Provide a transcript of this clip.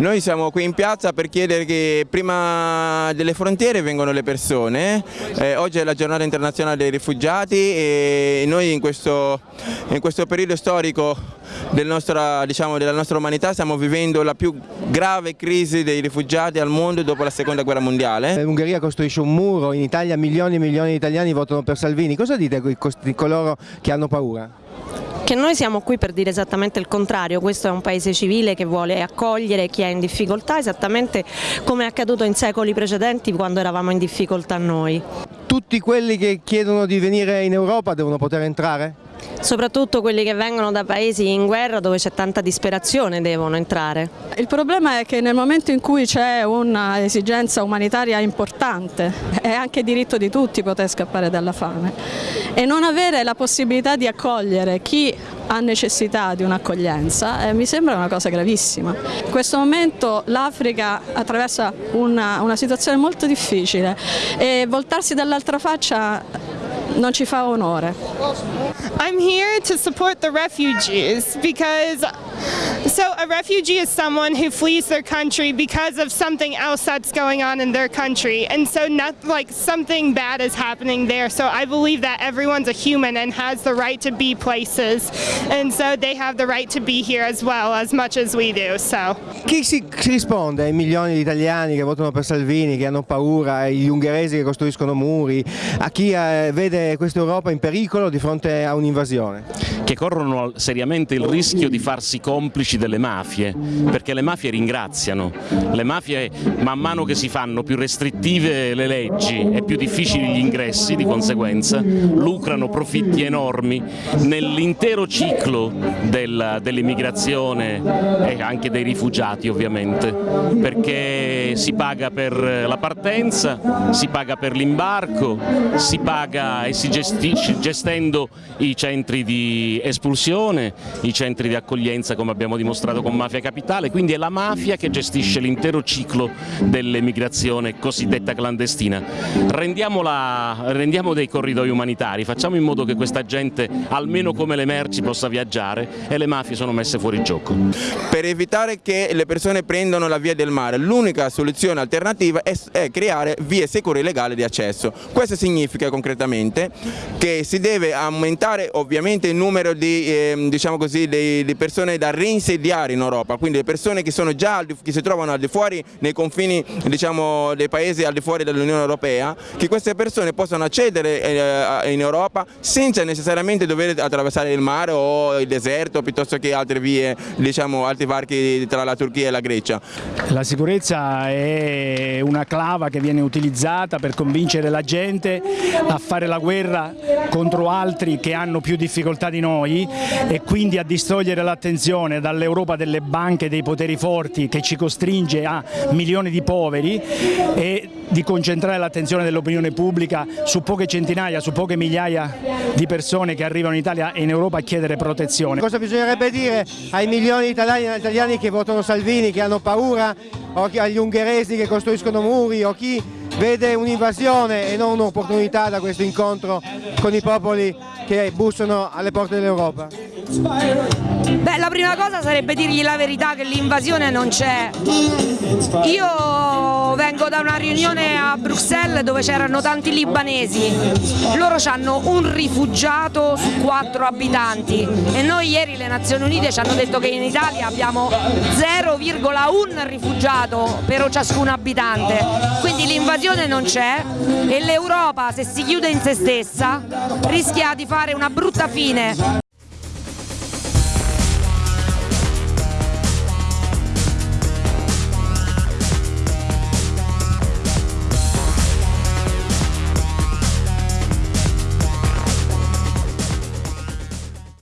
Noi siamo qui in piazza per chiedere che prima delle frontiere vengano le persone, eh, oggi è la giornata internazionale dei rifugiati e noi in questo, in questo periodo storico del nostra, diciamo, della nostra umanità stiamo vivendo la più grave crisi dei rifugiati al mondo dopo la seconda guerra mondiale. Eh, L'Ungheria costruisce un muro, in Italia milioni e milioni di italiani votano per Salvini, cosa dite a coloro che hanno paura? Che noi siamo qui per dire esattamente il contrario, questo è un paese civile che vuole accogliere chi è in difficoltà esattamente come è accaduto in secoli precedenti quando eravamo in difficoltà noi. Tutti quelli che chiedono di venire in Europa devono poter entrare? Soprattutto quelli che vengono da paesi in guerra dove c'è tanta disperazione devono entrare. Il problema è che nel momento in cui c'è un'esigenza umanitaria importante è anche diritto di tutti poter scappare dalla fame e non avere la possibilità di accogliere chi ha necessità di un'accoglienza eh, mi sembra una cosa gravissima. In questo momento l'Africa attraversa una, una situazione molto difficile e voltarsi dall'altra faccia non ci fa onore. I'm here to support the refugees because So a refugee is someone who flees their country because of something else that's going on in their country. And so not like something bad is happening there. So I believe that everyone's a human and has the right to be places. And so they have the right to be here as well as much as we do. So. Chi si, si risponde ai milioni di italiani che votano per Salvini, che hanno paura, agli ungheresi che costruiscono muri, a chi eh, vede questa Europa in pericolo di fronte a un'invasione? Che corrono seriamente il rischio di farsi complici delle mafie, perché le mafie ringraziano, le mafie man mano che si fanno più restrittive le leggi e più difficili gli ingressi di conseguenza, lucrano profitti enormi nell'intero ciclo dell'immigrazione e anche dei rifugiati ovviamente, perché si paga per la partenza, si paga per l'imbarco, si paga e si gestisce gestendo i centri di espulsione, i centri di accoglienza come abbiamo dimostrato con Mafia Capitale, quindi è la mafia che gestisce l'intero ciclo dell'emigrazione cosiddetta clandestina. rendiamo dei corridoi umanitari, facciamo in modo che questa gente, almeno come le merci, possa viaggiare e le mafie sono messe fuori gioco. Per evitare che le persone prendano la via del mare, l'unica soluzione alternativa è, è creare vie sicure e legali di accesso. Questo significa concretamente che si deve aumentare ovviamente il numero di, eh, diciamo così, di, di persone da reinsediare in Europa, quindi le persone che, già, che si trovano al di fuori nei confini diciamo, dei paesi al di fuori dell'Unione Europea, che queste persone possano accedere eh, in Europa senza necessariamente dover attraversare il mare o il deserto piuttosto che altre vie, diciamo, altri varchi tra la Turchia e la Grecia. La sicurezza è una clava che viene utilizzata per convincere la gente a fare la guerra contro altri che hanno più difficoltà di noi e quindi a distogliere l'attenzione dall'Europa delle banche dei poteri forti che ci costringe a milioni di poveri e di concentrare l'attenzione dell'opinione pubblica su poche centinaia, su poche migliaia di persone che arrivano in Italia e in Europa a chiedere protezione. Cosa bisognerebbe dire ai milioni di italiani, italiani che votano Salvini, che hanno paura, o agli ungheresi che costruiscono muri, o chi vede un'invasione e non un'opportunità da questo incontro con i popoli che bussano alle porte dell'Europa? Beh, la prima cosa sarebbe dirgli la verità che l'invasione non c'è. Io vengo da una riunione a Bruxelles dove c'erano tanti libanesi. Loro hanno un rifugiato su quattro abitanti e noi ieri le Nazioni Unite ci hanno detto che in Italia abbiamo 0,1 rifugiato per ciascun abitante. Quindi l'invasione non c'è e l'Europa se si chiude in se stessa rischia di fare una brutta fine.